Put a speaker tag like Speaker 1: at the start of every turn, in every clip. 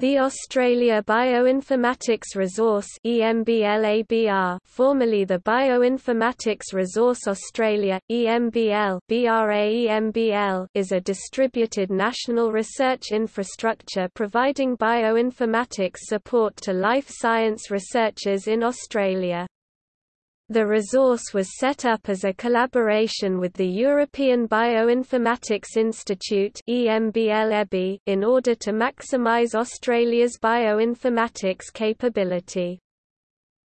Speaker 1: The Australia Bioinformatics Resource EMBLABR, formerly the Bioinformatics Resource Australia, EMBL BRAEMBL, is a distributed national research infrastructure providing bioinformatics support to life science researchers in Australia. The resource was set up as a collaboration with the European Bioinformatics Institute in order to maximise Australia's bioinformatics capability.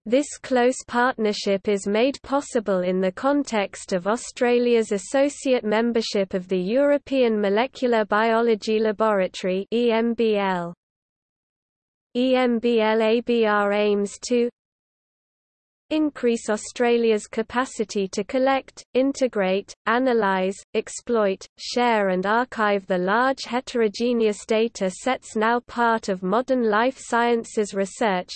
Speaker 1: This close partnership is made possible in the context of Australia's associate membership of the European Molecular Biology Laboratory EMBL. EMBL-ABR aims to increase Australia's capacity to collect, integrate, analyse, exploit, share and archive the large heterogeneous data sets now part of modern life sciences research,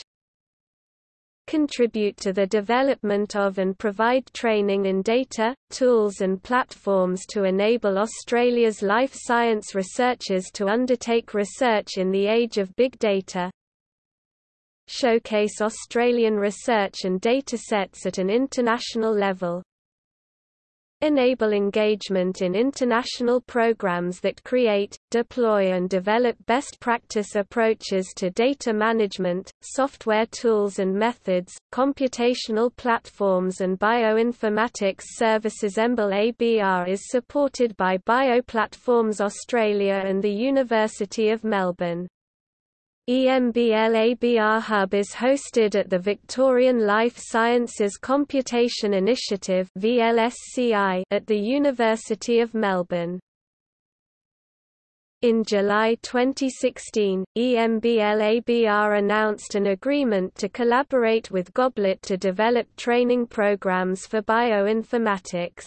Speaker 1: contribute to the development of and provide training in data, tools and platforms to enable Australia's life science researchers to undertake research in the age of big data, showcase Australian research and datasets at an international level. Enable engagement in international programs that create, deploy and develop best practice approaches to data management, software tools and methods, computational platforms and bioinformatics services EMBL ABR is supported by Bioplatforms Australia and the University of Melbourne. EMBL-ABR Hub is hosted at the Victorian Life Sciences Computation Initiative at the University of Melbourne. In July 2016, EMBL-ABR announced an agreement to collaborate with Goblet to develop training programs for bioinformatics.